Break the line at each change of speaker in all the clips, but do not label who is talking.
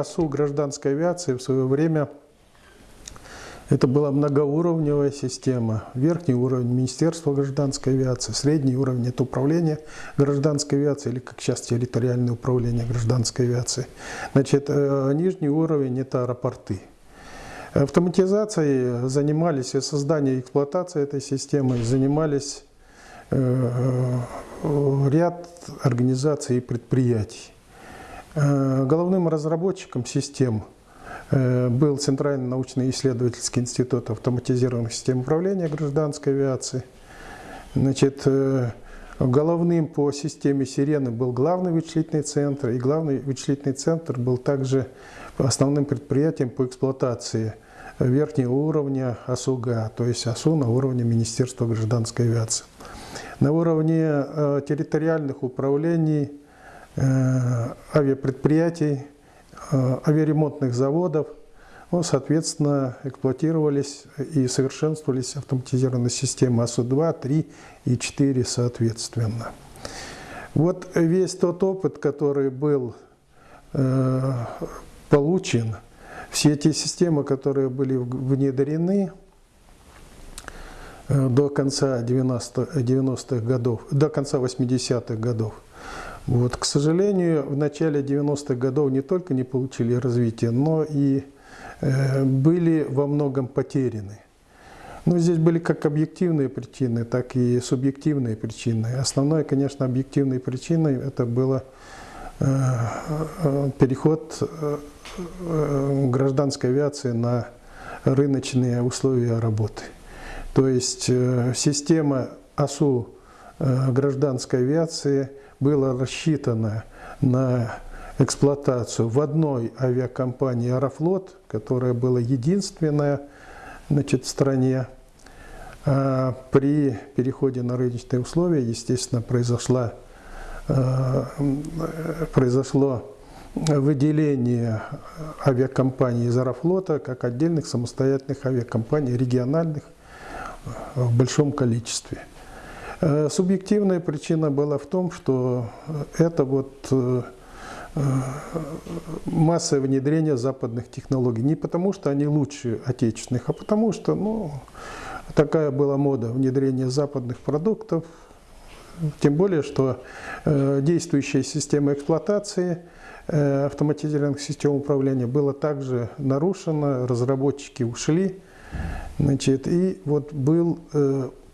АСУ гражданской авиации в свое время это была многоуровневая система. Верхний уровень Министерства гражданской авиации, средний уровень это управление гражданской авиации, или как сейчас территориальное управление гражданской авиации. Значит, э, нижний уровень это аэропорты. Автоматизацией занимались и созданием и эксплуатацией этой системы, занимались э, э, ряд организаций и предприятий. Головным разработчиком систем – Э, был Центральный научно-исследовательский институт автоматизированных систем управления гражданской авиации. Значит, э, головным по системе «Сирены» был главный вычислительный центр, и главный вычислительный центр был также основным предприятием по эксплуатации верхнего уровня АСУГА, то есть АСУ на уровне Министерства гражданской авиации. На уровне э, территориальных управлений авиапредприятий Э, авиаремонтных заводов, ну, соответственно, эксплуатировались и совершенствовались автоматизированные системы АСУ-2, 3 и 4 соответственно. Вот весь тот опыт, который был э, получен, все эти системы, которые были внедрены э, до конца 90-х 90 годов, до конца 80-х годов, вот, к сожалению, в начале 90-х годов не только не получили развития, но и э, были во многом потеряны. Но здесь были как объективные причины, так и субъективные причины. Основной, конечно, объективной причиной это было э, э, переход э, гражданской авиации на рыночные условия работы. То есть система АСУ гражданской авиации – было рассчитано на эксплуатацию в одной авиакомпании «Аэрофлот», которая была единственная значит, в стране. А при переходе на рыночные условия, естественно, произошла, э, произошло выделение авиакомпаний из «Аэрофлота» как отдельных самостоятельных авиакомпаний, региональных, в большом количестве. Э, субъективная причина была в том, что это вот э, э, массовое внедрение западных технологий. Не потому, что они лучше отечественных, а потому что ну, такая была мода внедрения западных продуктов. Тем более, что действующая система эксплуатации автоматизированных систем управления была также нарушена, разработчики ушли. Значит, и вот был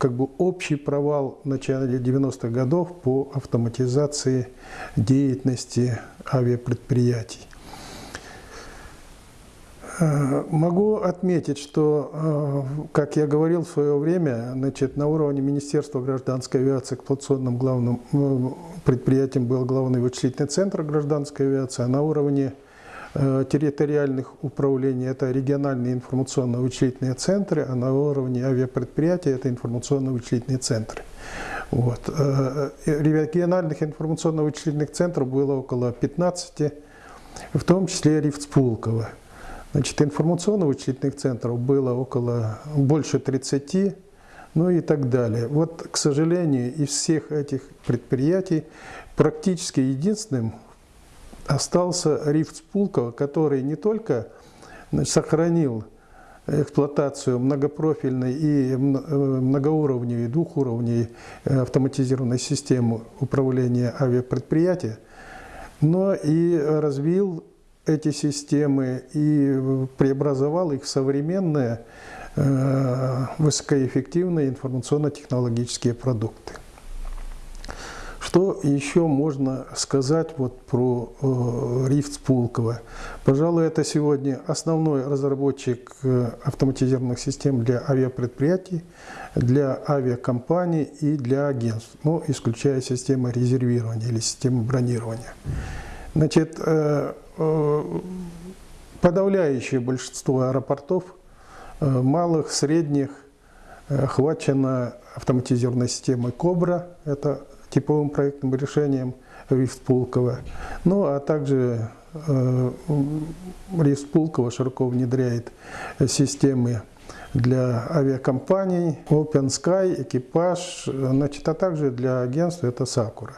как бы общий провал в начале 90-х годов по автоматизации деятельности авиапредприятий. Э, могу отметить, что, э, как я говорил в свое время, значит, на уровне Министерства гражданской авиации эксплуатационным главным э, предприятием был главный вычислительный центр гражданской авиации, а на уровне территориальных управлений – это региональные информационно-вычислительные центры, а на уровне авиапредприятий – это информационно-вычислительные центры. Вот. Э, э, региональных информационно-вычислительных центров было около 15, в том числе Рифт Спулково. Значит, информационно-вычислительных центров было около больше 30, ну и так далее. Вот, к сожалению, из всех этих предприятий практически единственным остался рифт Спулково, который не только значит, сохранил эксплуатацию многопрофильной и э, многоуровневой, двухуровневой э, автоматизированной системы управления авиапредприятия, но и развил эти системы и преобразовал их в современные э, высокоэффективные информационно-технологические продукты. Что еще можно сказать вот про э, Рифт Пулково? Пожалуй, это сегодня основной разработчик э, автоматизированных систем для авиапредприятий, для авиакомпаний и для агентств, ну, исключая систему резервирования или систему бронирования. Значит, э, э, подавляющее большинство аэропортов, э, малых, средних, э, охвачено автоматизированной системой «Кобра», это типовым проектным решением РИФ Пулково. Ну, а также э, РИФ Пулково широко внедряет системы для авиакомпаний, Open Sky, экипаж, значит, а также для агентств это Сакура.